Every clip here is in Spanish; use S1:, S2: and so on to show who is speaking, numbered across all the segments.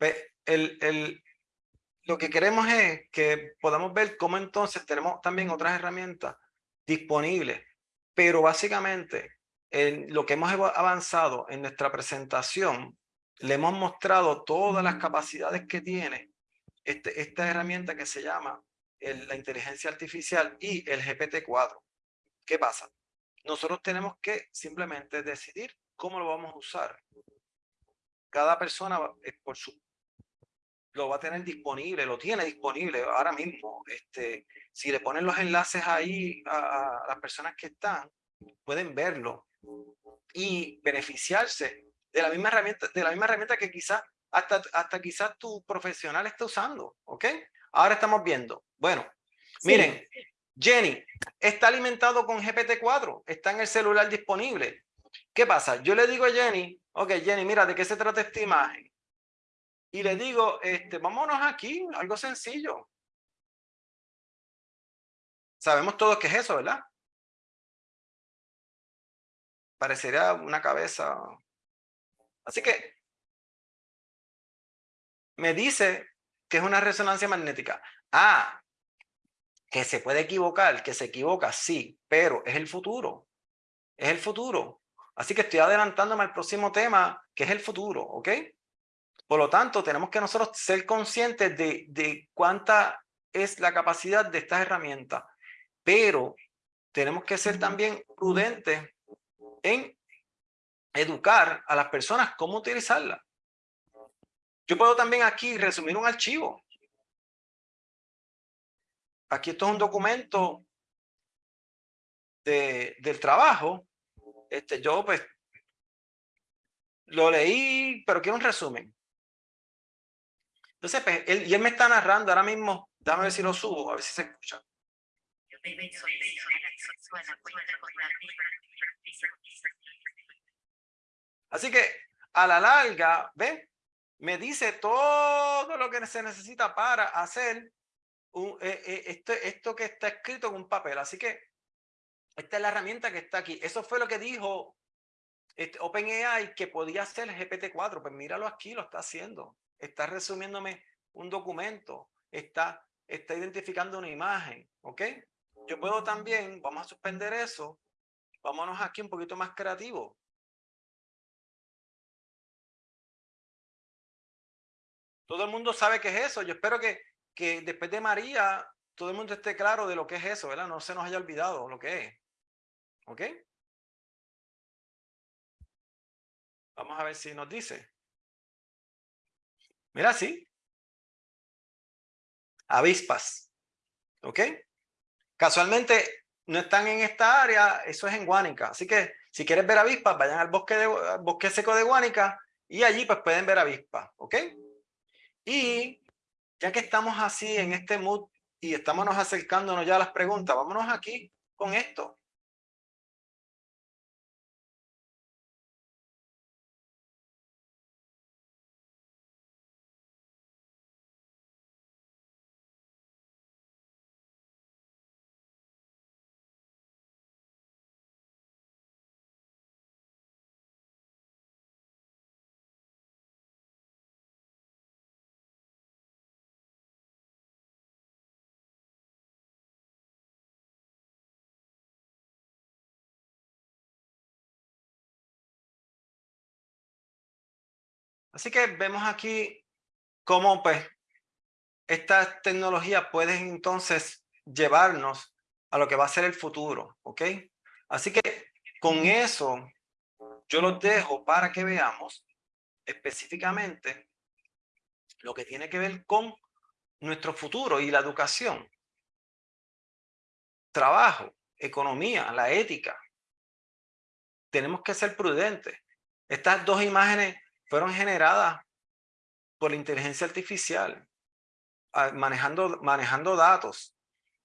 S1: El, el, lo que queremos es que podamos ver cómo entonces tenemos también otras herramientas disponibles, pero básicamente en lo que hemos avanzado en nuestra presentación, le hemos mostrado todas las capacidades que tiene este, esta herramienta que se llama la inteligencia artificial y el GPT-4. ¿Qué pasa? Nosotros tenemos que simplemente decidir cómo lo vamos a usar. Cada persona por su lo va a tener disponible, lo tiene disponible ahora mismo. Este, si le ponen los enlaces ahí a, las personas que están, pueden verlo y beneficiarse de la misma herramienta, de la misma herramienta que quizás hasta, hasta quizás tu profesional está usando, ¿ok? Ahora estamos viendo. Bueno, miren, Jenny está alimentado con GPT-4, está en el celular disponible. ¿Qué pasa? Yo le digo a Jenny, ok, Jenny, mira, ¿de qué se trata esta imagen? Y le digo, este, vámonos aquí, algo sencillo. Sabemos todos qué es eso, ¿verdad? Parecería una cabeza. Así que me dice que es una resonancia magnética. Ah, que se puede equivocar, que se equivoca, sí, pero es el futuro. Es el futuro. Así que estoy adelantándome al próximo tema, que es el futuro, ¿ok? Por lo tanto, tenemos que nosotros ser conscientes de, de cuánta es la capacidad de estas herramientas, pero tenemos que ser también prudentes en educar a las personas cómo utilizarla. Yo puedo también aquí resumir un archivo. Aquí esto es un documento de, del trabajo. Este, yo pues lo leí, pero quiero un resumen. Entonces, pues, él, y él me está narrando ahora mismo, déjame ver si lo subo, a ver si se escucha. Así que a la larga, ¿ve? Me dice todo lo que se necesita para hacer un, eh, eh, esto, esto que está escrito en un papel. Así que esta es la herramienta que está aquí. Eso fue lo que dijo este OpenAI que podía hacer GPT-4. Pues míralo aquí, lo está haciendo está resumiéndome un documento, está, está identificando una imagen, ¿ok? Yo puedo también, vamos a suspender eso, vámonos aquí un poquito más creativo. Todo el mundo sabe qué es eso. Yo espero que, que después de María, todo el mundo esté claro de lo que es eso, ¿verdad? No se nos haya olvidado lo que es. ¿Ok? Vamos a ver si nos dice. Mira, sí. Avispas. ¿Ok? Casualmente no están en esta área, eso es en Guánica. Así que si quieres ver avispas, vayan al bosque, de, bosque seco de Guánica y allí pues pueden ver avispas. ¿Ok? Y ya que estamos así en este mood y estamos acercándonos ya a las preguntas, vámonos aquí con esto. Así que vemos aquí cómo pues estas tecnologías pueden entonces llevarnos a lo que va a ser el futuro, ¿ok? Así que con eso yo los dejo para que veamos específicamente lo que tiene que ver con nuestro futuro y la educación, trabajo, economía, la ética. Tenemos que ser prudentes. Estas dos imágenes fueron generadas por la inteligencia artificial, manejando, manejando datos,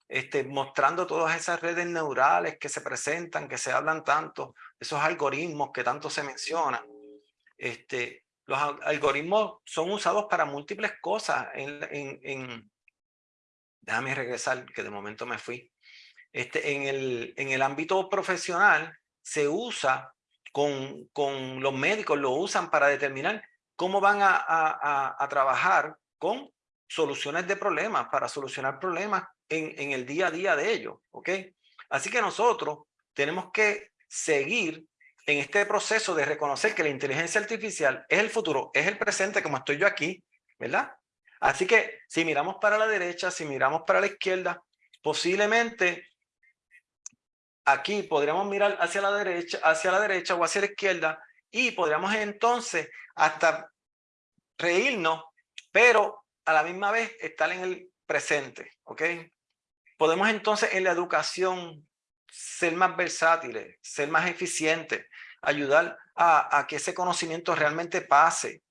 S1: este, mostrando todas esas redes neurales que se presentan, que se hablan tanto, esos algoritmos que tanto se mencionan. Este, los algoritmos son usados para múltiples cosas. En, en, en, déjame regresar, que de momento me fui. Este, en, el, en el ámbito profesional se usa con, con los médicos lo usan para determinar cómo van a, a, a, trabajar con soluciones de problemas para solucionar problemas en, en el día a día de ellos, ¿ok? Así que nosotros tenemos que seguir en este proceso de reconocer que la inteligencia artificial es el futuro, es el presente como estoy yo aquí, ¿verdad? Así que si miramos para la derecha, si miramos para la izquierda, posiblemente aquí podríamos mirar hacia la derecha, hacia la derecha o hacia la izquierda y podríamos entonces hasta reírnos, pero a la misma vez estar en el presente, ¿ok? Podemos entonces en la educación ser más versátiles, ser más eficientes, ayudar a, que ese conocimiento realmente pase,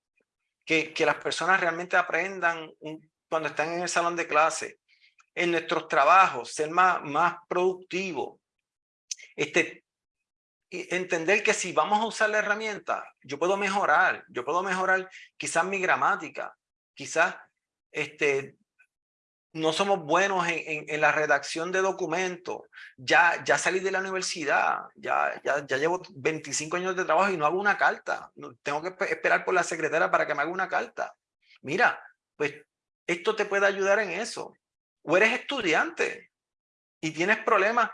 S1: que, que las personas realmente aprendan cuando están en el salón de clase, en nuestros trabajos, ser más, más productivos, este, entender que si vamos a usar la herramienta, yo puedo mejorar, yo puedo mejorar quizás mi gramática, quizás este, no somos buenos en, en, la redacción de documentos, ya, ya salí de la universidad, ya, ya, ya llevo 25 años de trabajo y no hago una carta, tengo que esperar por la secretaria para que me haga una carta. Mira, pues esto te puede ayudar en eso. O eres estudiante y tienes problemas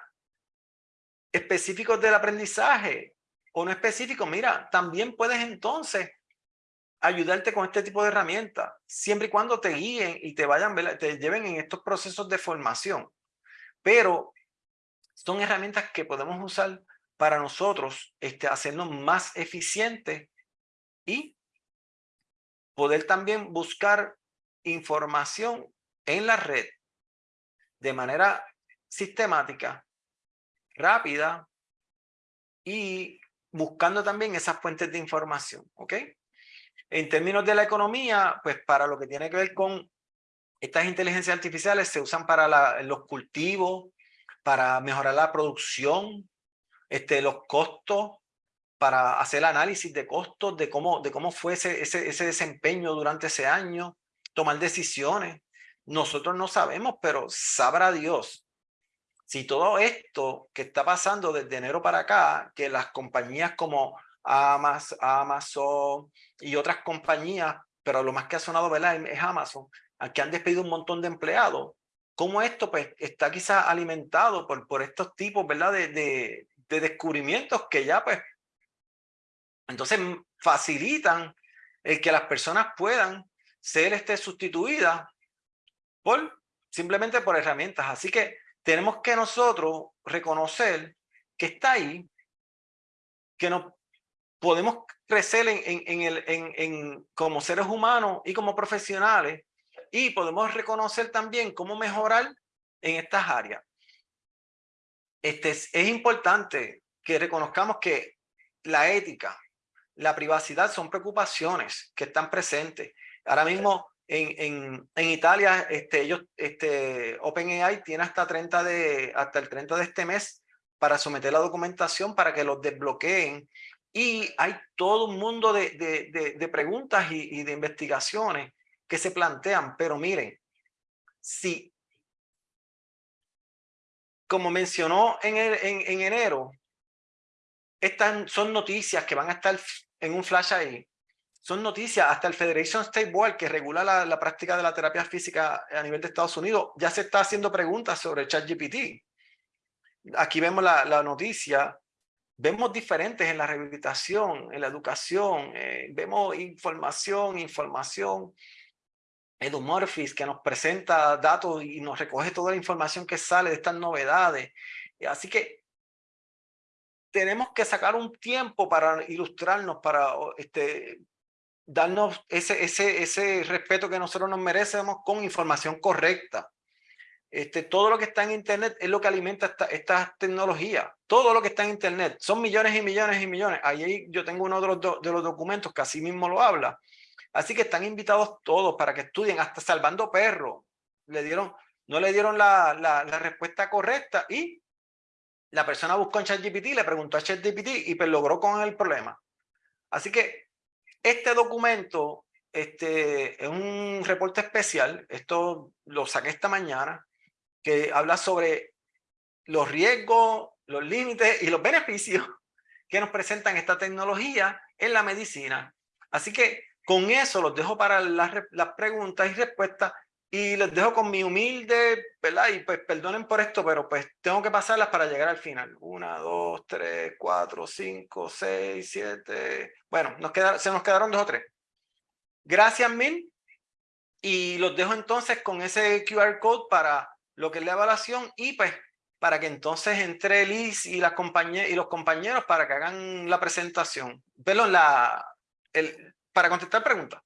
S1: específicos del aprendizaje o no específicos, mira, también puedes entonces ayudarte con este tipo de herramientas, siempre y cuando te guíen y te vayan, te lleven en estos procesos de formación. Pero son herramientas que podemos usar para nosotros este, hacernos más eficientes y poder también buscar información en la red de manera sistemática, rápida y buscando también esas fuentes de información, ¿ok? En términos de la economía, pues para lo que tiene que ver con estas inteligencias artificiales se usan para los cultivos, para mejorar la producción, este, los costos, para hacer análisis de costos, de cómo, de cómo fue ese, ese, ese desempeño durante ese año, tomar decisiones. Nosotros no sabemos, pero sabrá Dios si todo esto que está pasando desde enero para acá, que las compañías como Amazon y otras compañías, pero lo más que ha sonado ¿verdad? es Amazon, que han despedido un montón de empleados. ¿Cómo esto pues, está quizás alimentado por, por estos tipos ¿verdad? De, de, de descubrimientos que ya pues entonces facilitan el que las personas puedan ser este, sustituidas por simplemente por herramientas. Así que tenemos que nosotros reconocer que está ahí, que no podemos crecer en, en, el, en, en, como seres humanos y como profesionales y podemos reconocer también cómo mejorar en estas áreas. Este es, es importante que reconozcamos que la ética, la privacidad son preocupaciones que están presentes. Ahora mismo en, en, en, Italia, este, ellos, este, OpenAI tiene hasta, 30 de, hasta el 30 de este mes para someter la documentación para que los desbloqueen. Y hay todo un mundo de, de, de, preguntas y, y, de investigaciones que se plantean, pero miren, si, como mencionó en, el, en, en enero, estas son noticias que van a estar en un flash ahí, son noticias, hasta el Federation State Board, que regula la, la, práctica de la terapia física a nivel de Estados Unidos, ya se está haciendo preguntas sobre ChatGPT. Aquí vemos la, la noticia vemos diferentes en la rehabilitación, en la educación, eh, vemos información, información. Edumorphis que nos presenta datos y nos recoge toda la información que sale de estas novedades. Así que tenemos que sacar un tiempo para ilustrarnos, para este, darnos ese, ese, ese respeto que nosotros nos merecemos con información correcta. Este, todo lo que está en Internet es lo que alimenta esta, esta, tecnología. Todo lo que está en Internet. Son millones y millones y millones. Ahí yo tengo uno de los, de los documentos que así mismo lo habla. Así que están invitados todos para que estudien, hasta salvando perros. Le dieron, no le dieron la, la, la respuesta correcta y la persona buscó en ChatGPT, le preguntó a ChatGPT y pues logró con el problema. Así que este documento este, es un reporte especial. Esto lo saqué esta mañana que habla sobre los riesgos, los límites y los beneficios que nos presentan esta tecnología en la medicina. Así que Con eso los dejo para las, las preguntas y respuestas y les dejo con mi humilde, ¿verdad? Y pues perdonen por esto, pero pues tengo que pasarlas para llegar al final. Una, dos, tres, cuatro, cinco, seis, siete. Bueno, nos queda, se nos quedaron dos o tres. Gracias mil. Y los dejo entonces con ese QR code para lo que es la evaluación y pues para que entonces entre Liz y, las compañeras y los compañeros para que hagan la presentación. Perdón, la, el, para contestar preguntas.